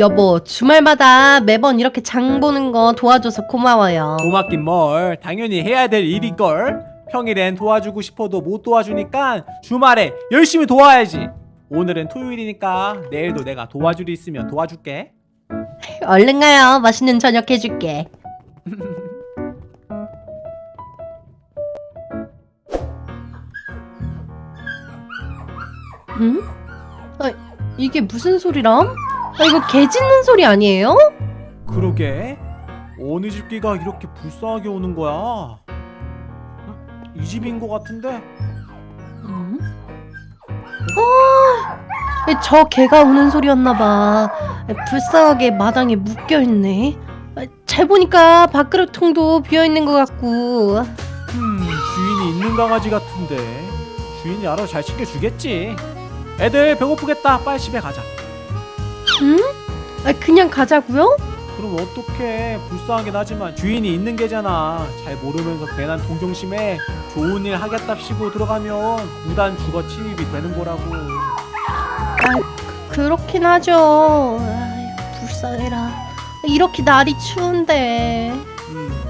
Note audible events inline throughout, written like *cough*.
여보 주말마다 매번 이렇게 장 보는 거 도와줘서 고마워요. 고맙긴 뭘. 당연히 해야 될 일일걸. 평일엔 도와주고 싶어도 못 도와주니까 주말에 열심히 도와야지. 오늘은 토요일이니까 내일도 내가 도와줄 일 있으면 도와줄게. 얼른 가요? 맛있는 저녁 해줄게. *laughs* 응? 아, 이 게 무슨 소리람? 아, 이거 개 짖는 소리 아니에요? 그러게 어느 집 개가 이렇게 불쌍하게 오는 거야 어? 이 집인 것 같은데 응? 아, 저 개가 우는 소리였나봐. 불쌍하게 마당에 묶여있네. 아, 잘 보니까 밥그릇통도 비어있는 것 같고. 음 주인이 있는 강아지 같은데 주인이 알아서 잘 챙겨주겠지 애들 배고프겠다 빨리 집에 가자 응? 아, 그냥 가자고요? 그럼 어떡해 불쌍하긴 하지만 주인이 있는 게잖아 잘 모르면서 괜한 동정심에 좋은 일 하겠답시고 들어가면 무단 주거 침입이 되는 거라고 아, 그, 렇긴 하죠. 아이, 불쌍해라. 이렇게 날이 추운데. 음.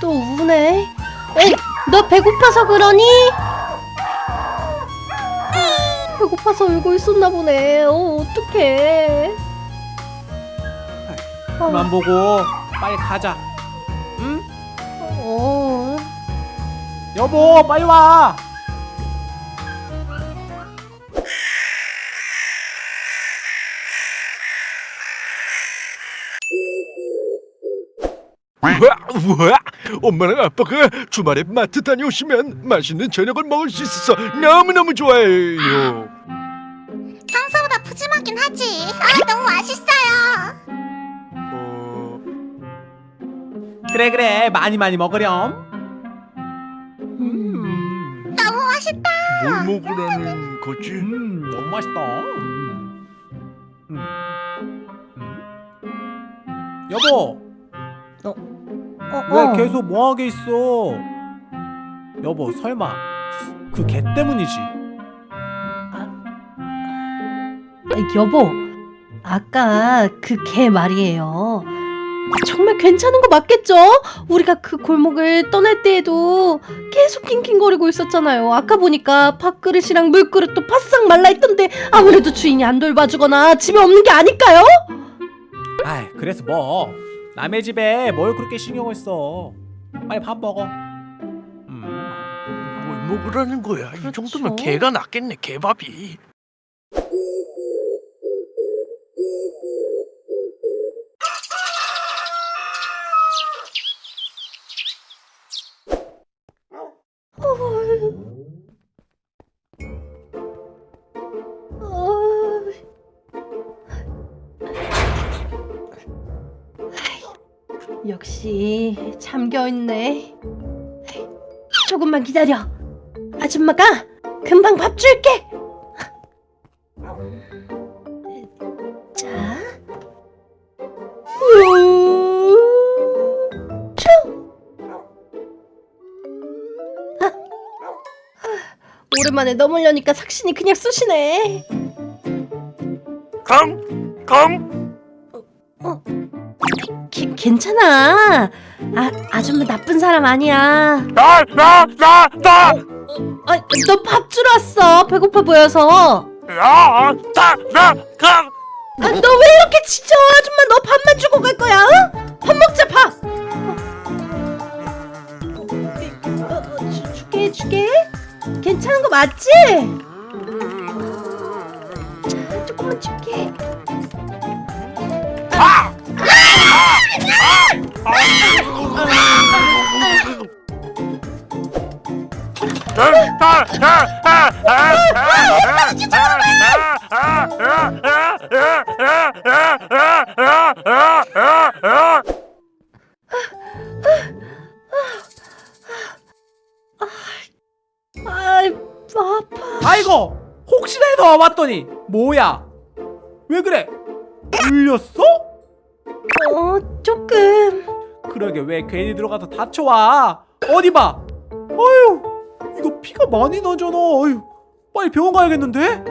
또 우네. 에이, 너 배고파서 그러니? 배고파서 울고 있었나 보네. 어, 어떡해. 그만 보고 빨리 가자 응? 어. 여보 빨리 와 우와, 우와, 엄마랑 아빠가 주말에 마트 다녀오시면 맛있는 저녁을 먹을 수 있어서 너무너무 좋아해요. 하지. 아 너무 맛있어요. 어, 그래 그래 많이 많이 먹으렴 음. 음, 너무 맛있다. 뭘 먹으라는 거지? 음 너무 맛있다 음. 음. 음. 여보 어, 왜 어. 계속 뭐하게 있어 여보 설마 그 개 때문이지 여보, 아까 그 개 말이에요. 정말 괜찮은 거 맞겠죠? 우리가 그 골목을 떠날 때에도 계속 낑낑거리고 있었잖아요. 아까 보니까 밥그릇이랑 물그릇도 바싹 말라있던데 아무래도 주인이 안 돌봐주거나 집에 없는 게 아닐까요? 아이 그래서 뭐 남의 집에 뭘 그렇게 신경을 써 빨리 밥 먹어 음. 뭘 먹으라는 거야? 이 그렇죠. 정도면 개가 낫겠네, 개밥이. 역시 잠겨있네. 조금만 기다려. 아줌마가 금방 밥 줄게. 자. 아. 아, 오랜만에 넘으려니까 삭신이 그냥 쑤시네. 강, 강. 기, 괜찮아. 아, 아줌마 나쁜 사람 아니야. 나, 나, 나, 나. 아, 너 밥 주러 왔어. 배고파 보여서. 야, 나, 나, 강. 아, 너 왜 이렇게 지쳐? 아줌마 너 밥만 주고 갈 거야? 응? 밥 먹자, 밥. 어, 어, 주, 줄게, 줄게. 괜찮은 거 맞지? 아. 아이고 혹시나 해서 와봤더니 뭐야 왜 그래 울렸어? 어, 조금. 그러게 왜 괜히 들어가서 다쳐와 어디 봐 어휴 이거 피가 많이 나잖아 어휴 빨리 병원 가야겠는데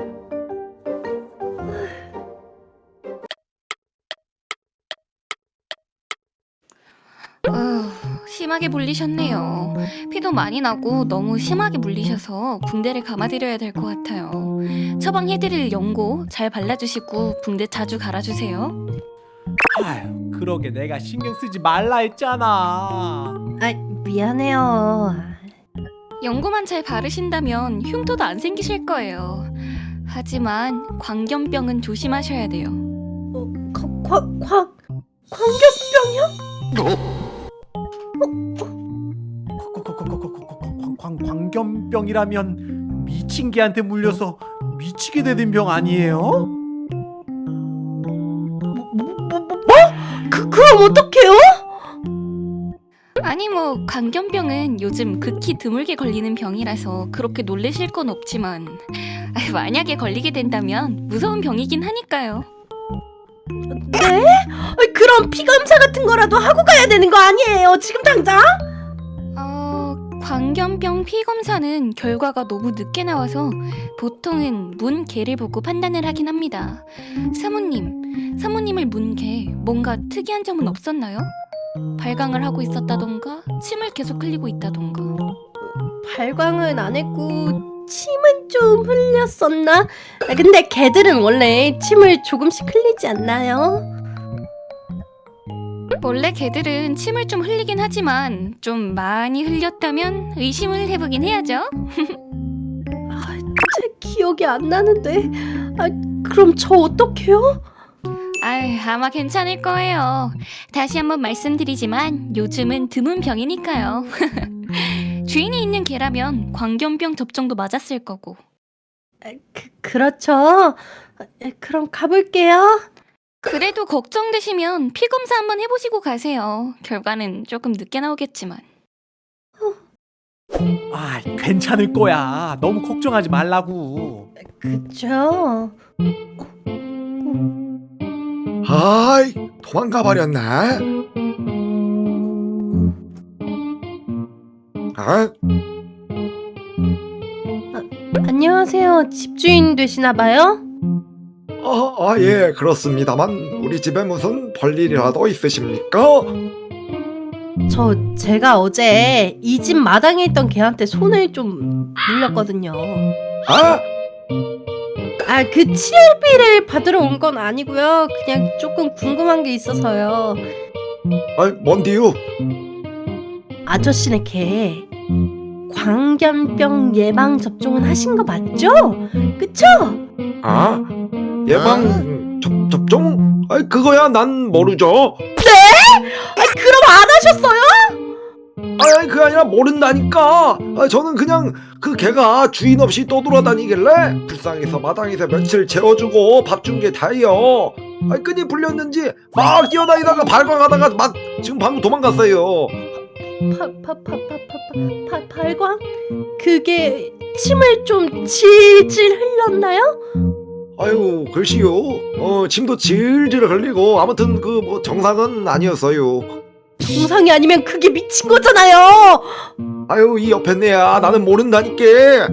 심하게 물리셨네요. 피도 많이 나고 너무 심하게 물리셔서 붕대를 감아드려야 될 것 같아요. 처방해드릴 연고 잘 발라주시고 붕대 자주 갈아주세요. 아휴 그러게 내가 신경 쓰지 말라 했잖아 아 미안해요. 연고만 잘 바르신다면 흉터도 안 생기실 거예요. 하지만 광견병은 조심하셔야 돼요. 어, 광, 광, 광견병이요? 광견병이라면 미친 개한테 물려서 미치게 되는 병 아니에요? 뭐, 뭐, 뭐, 뭐? 그, 그럼 어떡해요? 아니 뭐 광견병은 요즘 극히 드물게 걸리는 병이라서 그렇게 놀라실 건 없지만 아, 만약에 걸리게 된다면 무서운 병이긴 하니까요. 네? 그럼 피검사 같은 거라도 하고 가야 되는 거 아니에요? 지금 당장? 어, 광견병 피검사는 결과가 너무 늦게 나와서 보통은 문개를 보고 판단을 하긴 합니다. 사모님, 사모님을 문개 뭔가 특이한 점은 없었나요? 발광을 하고 있었다던가 침을 계속 흘리고 있다던가 발광은 안 했고 침은 좀 흘렸었나? 아, 근데 개들은 원래 침을 조금씩 흘리지 않나요? 원래 개들은 침을 좀 흘리긴 하지만 좀 많이 흘렸다면 의심을 해보긴 해야죠. *laughs* 제 기억이 안 나는데. 아, 그럼 저 어떡해요? 아유, 아마 괜찮을 거예요. 다시 한번 말씀드리지만 요즘은 드문 병이니까요. *laughs* 주인이 있는 개라면 광견병 접종도 맞았을 거고. 그, 그렇죠. 아, 그럼 가볼게요. 그래도 걱정되시면 피 검사 한번 해보시고 가세요. 결과는 조금 늦게 나오겠지만. 아 괜찮을 거야 너무 걱정하지 말라고 그쵸? 아이 도망가 버렸네. 아, 안녕하세요. 집주인 되시나 봐요? 아, 아, 예, 그렇습니다만 우리 집에 무슨 볼일이라도 있으십니까? 저 제가 어제 이 집 마당에 있던 개한테 손을 좀 물렸거든요. 아, 아, 그 치료비를 받으러 온 건 아니고요. 그냥 조금 궁금한 게 있어서요. 아, 뭔디요? 아저씨네 개 광견병 예방 접종은 하신 거 맞죠? 그쵸? 아, 예방 접, 접종? 아, 그거야 난 모르죠. 아, 그럼 안 하셨어요? 아, 그게 아니라 모른다니까. 아, 저는 그냥 그 개가 주인 없이 떠돌아다니길래 불쌍해서 마당에서 며칠 재워주고 밥 준 게 다예요. 아, 끈이 풀렸는지 막 뛰어다니다가 발광하다가 막 지금 방금 도망갔어요. 파파파파파파 발광? 그게 침을 좀 질질 흘렸나요? 아유 글쎄요 어 침도 질질 흘리고 아무튼 그 뭐 정상은 아니었어요 정상이 아니면 그게 미친 거잖아요. 아유 이 옆에 내야 나는 모른다니까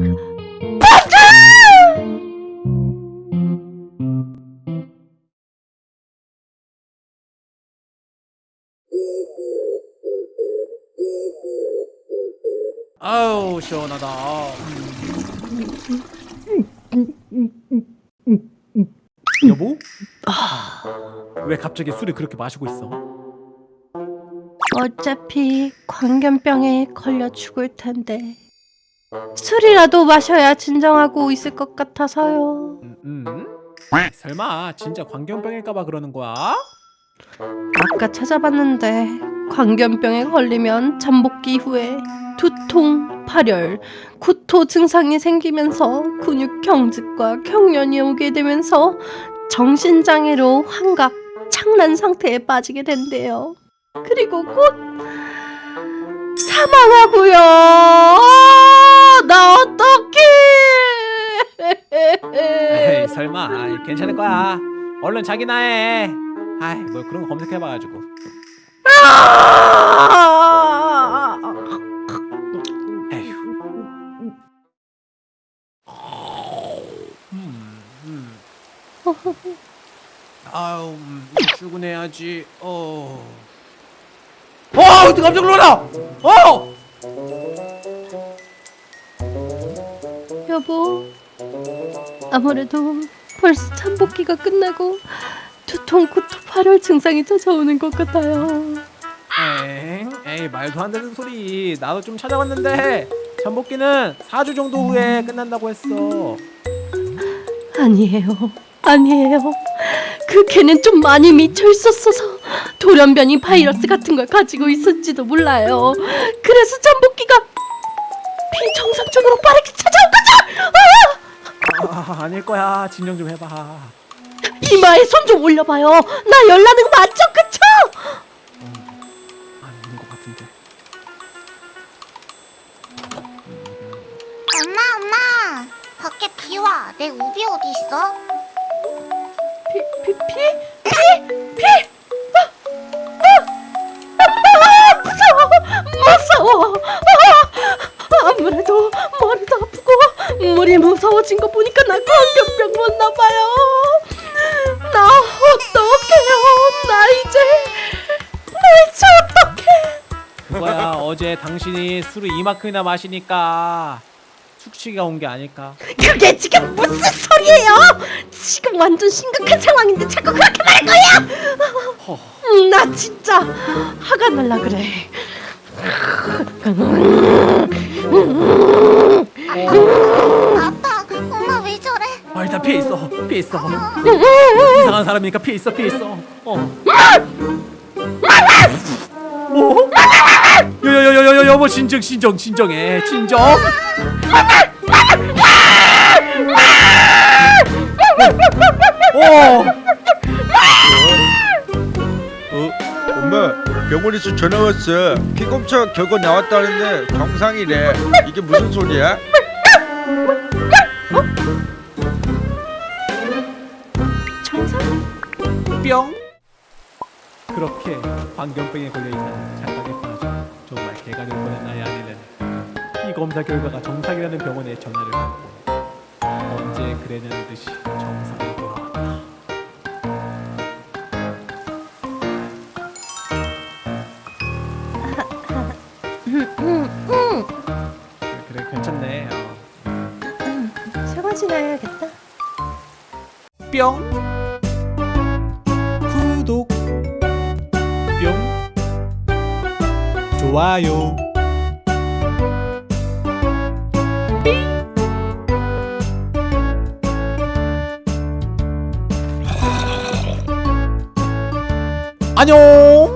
아우 시원하다 여보? 왜 갑자기 술을 그렇게 마시고 있어? 어차피 광견병에 걸려 죽을 텐데 술이라도 마셔야 진정하고 있을 것 같아서요. 음, 음? 설마 진짜 광견병일까봐 그러는 거야? 아까 찾아봤는데 광견병에 걸리면 잠복기 후에 두통, 발열, 구토 증상이 생기면서 근육 경직과 경련이 오게 되면서 정신장애로 환각, 창난 상태에 빠지게 된대요. 그리고 곧 사망하고요. 아, 나 어떡해? 에이 설마 괜찮을 거야 얼른 자기나 해 아이 뭐 그런 거 검색해봐가지고 아! 음, 음. 음, 출근해야지 어. 어 깜짝 놀라 어 여보, 아무래도 벌써 잠복기가 끝나고 두통, 구토, 발열 증상이 찾아오는 것 같아요. 말도 안 되는 소리 나도 좀 찾아봤는데 잠복기는 4주 정도 후에 끝난다고 했어 아니에요. 아니에요. 그 개는 좀 많이 미쳐 있었어서 돌연변이 바이러스 같은 걸 가지고 있을지도 몰라요. 그래서 잠복기가 비정상적으로 빠르게 찾아온 거죠. 아, 아닐 거야 진정 좀 해봐 이마에 손 좀 올려봐요. 나 열나는 거 맞죠, 그 밖에 비 와. 내 우비 어디 있어? 피, 피, 피, 피, 피. 아, 아, 무서워, 무서워. 아, 아무래도 머리도 아프고 물이 무서워진 거 보니까 나 광견병 왔나 봐요. 나 어떡해요? 나 이제 대체 어떡해? 그거야 어제 당신이 술을 이만큼이나 마시니까 숙취가 온 게 아닐까 그게 지금 무슨 소리예요? 지금 완전 심각한 상황인데 자꾸 그렇게 말할 거야? 허. 음, 나 진짜 화가 날라 그래. 아빠 엄마 왜 저래? 아 일단 피해 있어 피해 있어 이상한 사람이니까 피해 있어 피해 있어 어 뭐? 여보 진정 진정 진정해 진정 어 어? 엄마 병원에서 전화 왔어 피 검사 결과 나왔다는데 정상이래 이게 무슨 소리야? 정상? 뿅 그렇게 광견병에 걸려있다는 착각에 개가 될 뻔한 나의 아내는 이 검사 결과가 정상이라는 병원에 전화를 받고 언제 그랬냐는 듯이 정상으로 돌아왔다. 그래, 그래 괜찮네. 어. 설거지나 해야겠다. 뿅 좋아요. 안녕